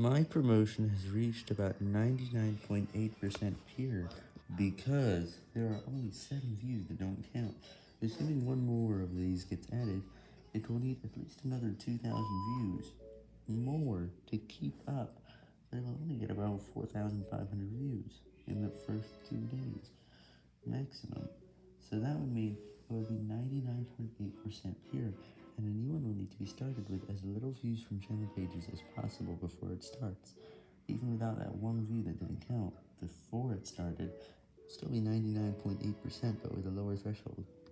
My promotion has reached about 99.8% pure, because there are only 7 views that don't count. Assuming one more of these gets added, it will need at least another 2,000 views, more, to keep up. It will only get about 4,500 views in the first 2 days, maximum. So that would mean it would be 99.8% pure, and a new one will need to be started with as little views from channel pages as possible before it starts. Even without that one view that didn't count before it started, still be 99.8% but with a lower threshold.